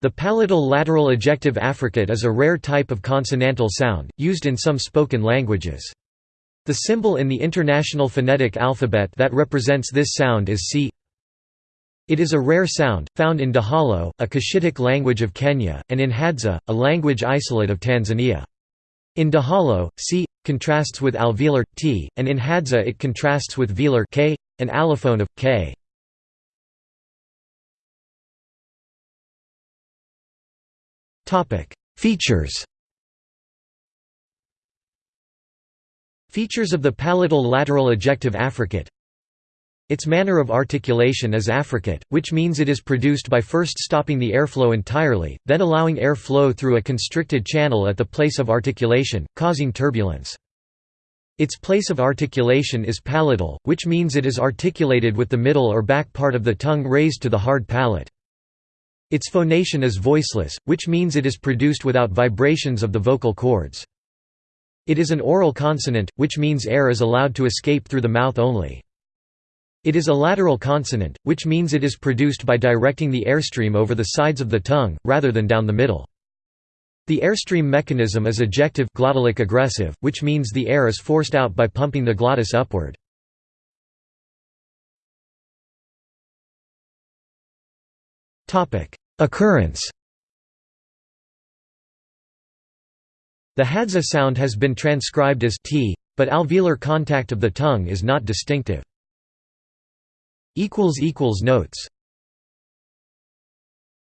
The palatal lateral ejective affricate is a rare type of consonantal sound, used in some spoken languages. The symbol in the International Phonetic Alphabet that represents this sound is C. It is a rare sound, found in Dahalo, a Cushitic language of Kenya, and in Hadza, a language isolate of Tanzania. In Dahalo, C contrasts with alveolar t, and in Hadza it contrasts with velar k, an allophone of k. Topic: Features. Features of the palatal lateral ejective affricate its manner of articulation is affricate, which means it is produced by first stopping the airflow entirely, then allowing air flow through a constricted channel at the place of articulation, causing turbulence. Its place of articulation is palatal, which means it is articulated with the middle or back part of the tongue raised to the hard palate. Its phonation is voiceless, which means it is produced without vibrations of the vocal cords. It is an oral consonant, which means air is allowed to escape through the mouth only. It is a lateral consonant, which means it is produced by directing the airstream over the sides of the tongue, rather than down the middle. The airstream mechanism is ejective glottalic egressive, which means the air is forced out by pumping the glottis upward. Occurrence The Hadza sound has been transcribed as t, but alveolar contact of the tongue is not distinctive. Notes